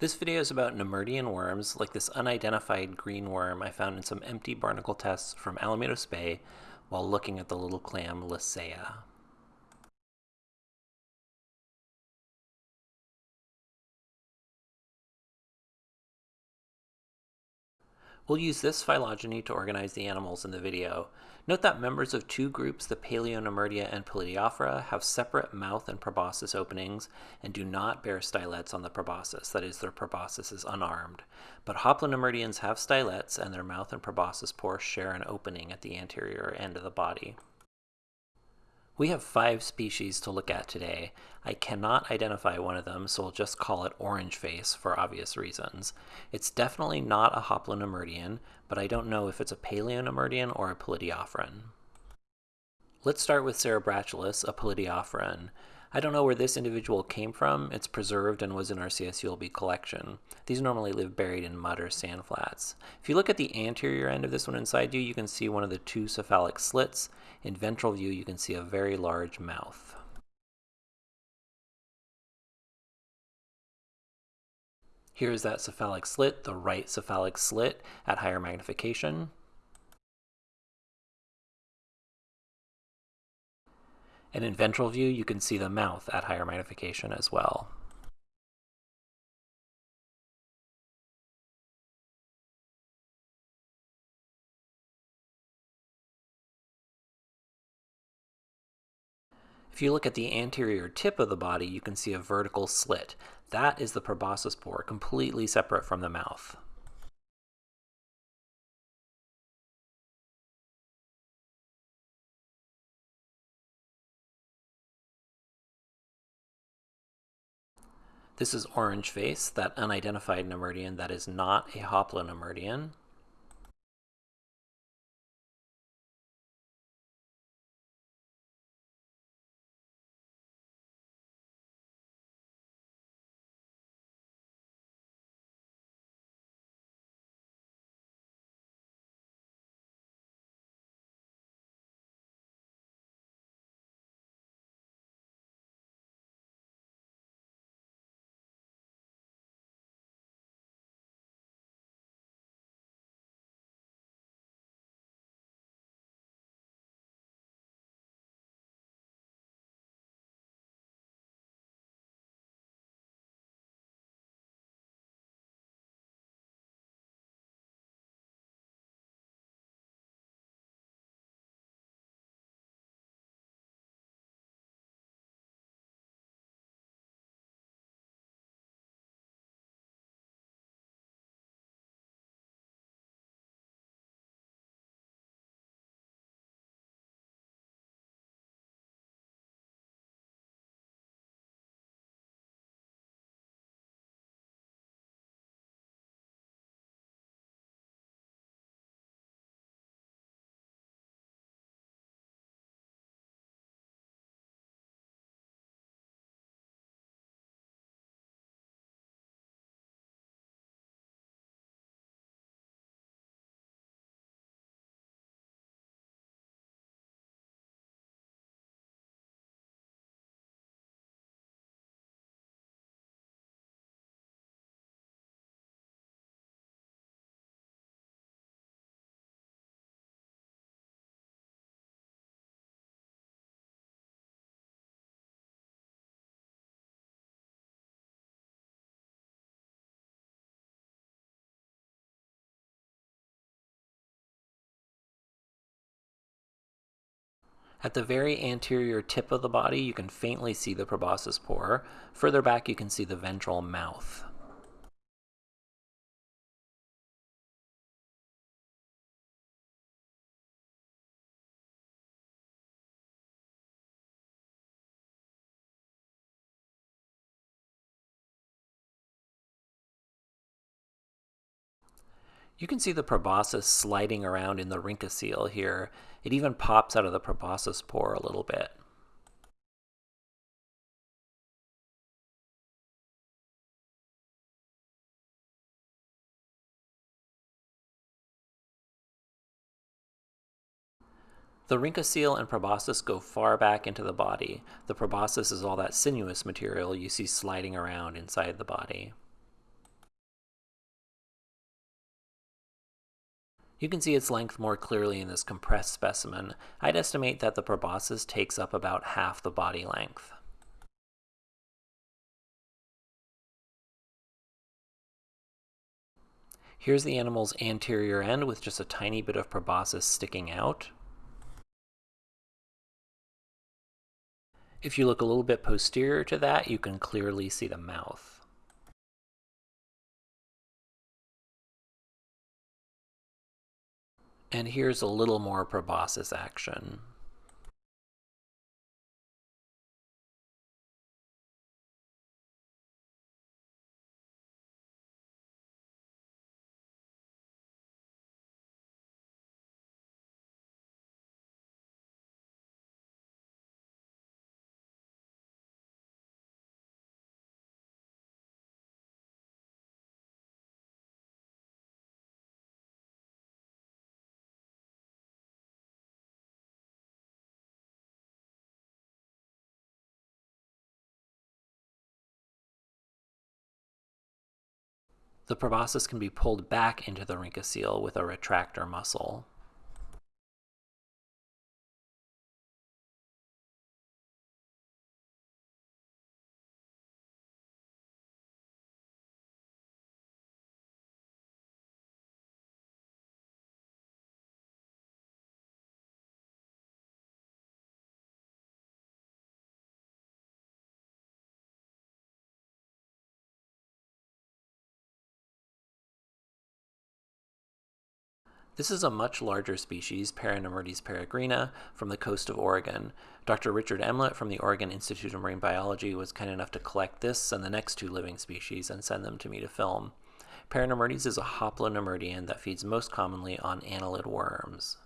This video is about Nemertean worms, like this unidentified green worm I found in some empty barnacle tests from Alamitos Bay while looking at the little clam Lasaea. We'll use this phylogeny to organize the animals in the video. Note that members of two groups, the Palaeonemertea and Pilidiophora, have separate mouth and proboscis openings and do not bear stylets on the proboscis, that is, their proboscis is unarmed. But Hoplonemerteans have stylets and their mouth and proboscis pores share an opening at the anterior end of the body. We have five species to look at today. I cannot identify one of them, so we'll just call it orange face for obvious reasons. It's definitely not a Hoplonemertean, but I don't know if it's a Palaeonemertean or a Pilidiophoran. Let's start with Cerebratulus, a Pilidiophoran. I don't know where this individual came from. It's preserved and was in our CSULB collection. These normally live buried in mud or sand flats. If you look at the anterior end of this one inside you, you can see one of the two cephalic slits. In ventral view, you can see a very large mouth. Here's that cephalic slit, the right cephalic slit at higher magnification. And in ventral view, you can see the mouth at higher magnification as well. If you look at the anterior tip of the body, you can see a vertical slit. That is the proboscis pore, completely separate from the mouth. This is orange face, that unidentified Nemertean that is not a Hoplonemertean. At the very anterior tip of the body, you can faintly see the proboscis pore. Further back, you can see the ventral mouth. You can see the proboscis sliding around in the rhynchocoel here. It even pops out of the proboscis pore a little bit. The rhynchocoel and proboscis go far back into the body. The proboscis is all that sinuous material you see sliding around inside the body. You can see its length more clearly in this compressed specimen. I'd estimate that the proboscis takes up about half the body length. Here's the animal's anterior end with just a tiny bit of proboscis sticking out. If you look a little bit posterior to that, you can clearly see the mouth. And here's a little more proboscis action. The proboscis can be pulled back into the rhynchocoel with a retractor muscle. This is a much larger species, Paranemertes peregrina, from the coast of Oregon. Dr. Richard Emlet from the Oregon Institute of Marine Biology was kind enough to collect this and the next two living species and send them to me to film. Paranemertes is a hoplonemertean that feeds most commonly on annelid worms.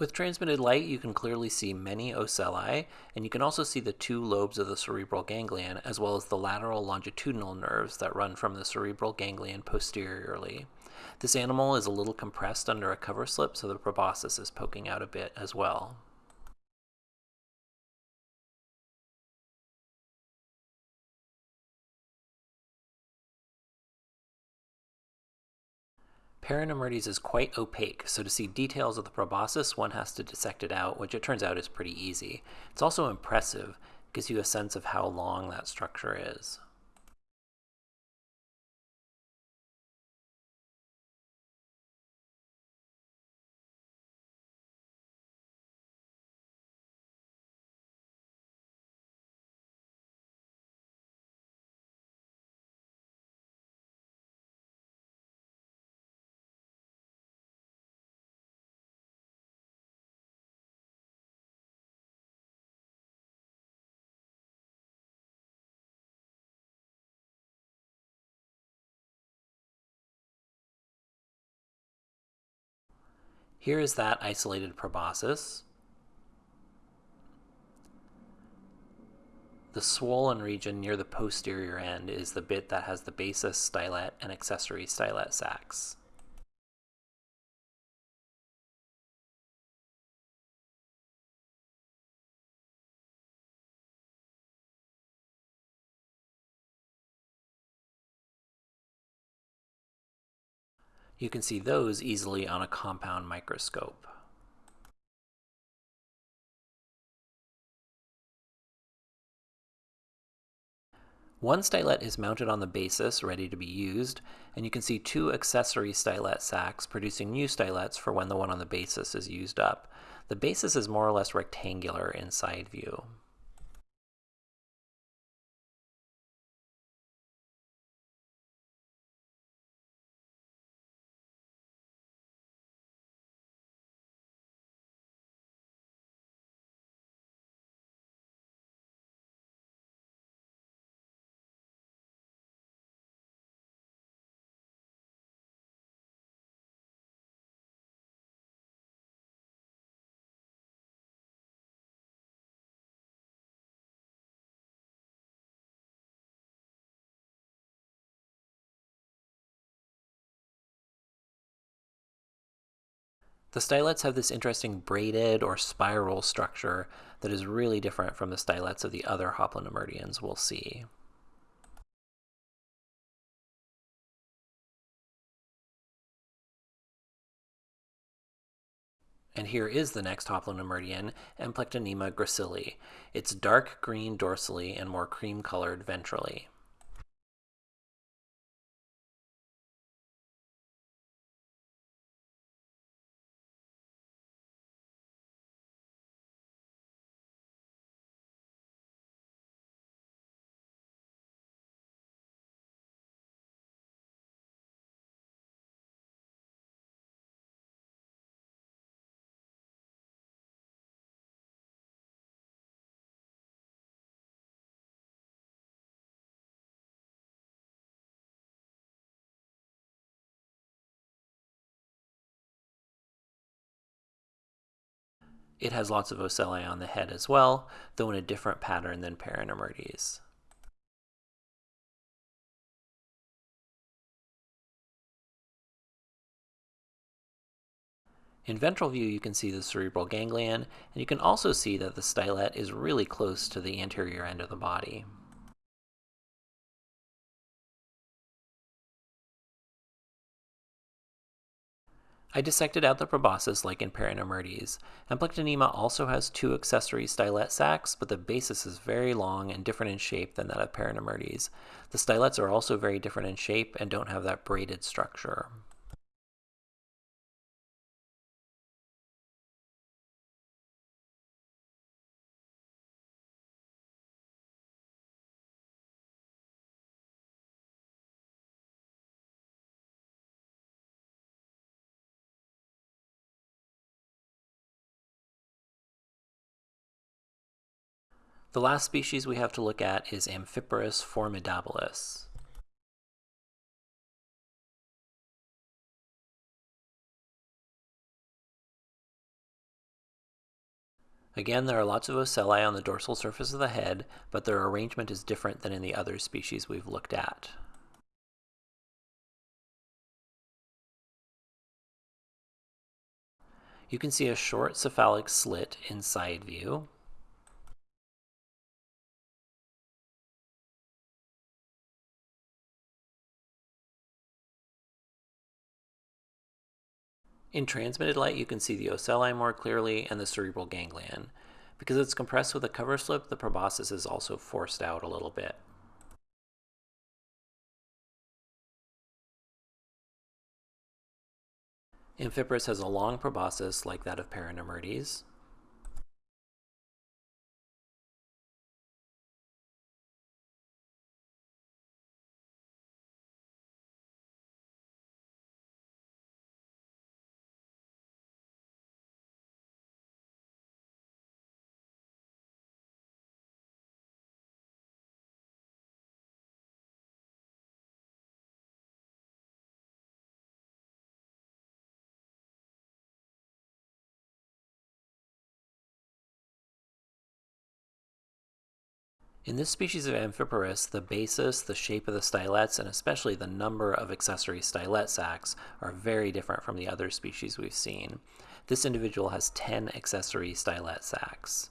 With transmitted light, you can clearly see many ocelli, and you can also see the two lobes of the cerebral ganglion, as well as the lateral longitudinal nerves that run from the cerebral ganglion posteriorly. This animal is a little compressed under a cover slip, so the proboscis is poking out a bit as well. Paranemertes is quite opaque, so to see details of the proboscis, one has to dissect it out, which it turns out is pretty easy. It's also impressive, gives you a sense of how long that structure is. Here is that isolated proboscis. The swollen region near the posterior end is the bit that has the basis stylet and accessory stylet sacs. You can see those easily on a compound microscope. One stylet is mounted on the basis, ready to be used, and you can see two accessory stylet sacs producing new stylets for when the one on the basis is used up. The basis is more or less rectangular in side view. The stylets have this interesting braided or spiral structure that is really different from the stylets of the other Hoplonemerteans we'll see. And here is the next Hoplonemertean, Emplectonema gracile. It's dark green dorsally and more cream-colored ventrally. It has lots of ocelli on the head as well, though in a different pattern than Paranemertes. In ventral view, you can see the cerebral ganglion, and you can also see that the stylet is really close to the anterior end of the body. I dissected out the proboscis like in Paranemertes. Emplectonema also has two accessory stylet sacs, but the basis is very long and different in shape than that of Paranemertes. The stylets are also very different in shape and don't have that braided structure. The last species we have to look at is Amphiporus formidabilis. Again, there are lots of ocelli on the dorsal surface of the head, but their arrangement is different than in the other species we've looked at. You can see a short cephalic slit in side view, In transmitted light, you can see the ocelli more clearly and the cerebral ganglion. Because it's compressed with a cover slip, the proboscis is also forced out a little bit. Amphiporus has a long proboscis like that of Paranemertes. In this species of Amphiporus, the basis, the shape of the stylets, and especially the number of accessory stylet sacs are very different from the other species we've seen. This individual has 10 accessory stylet sacs.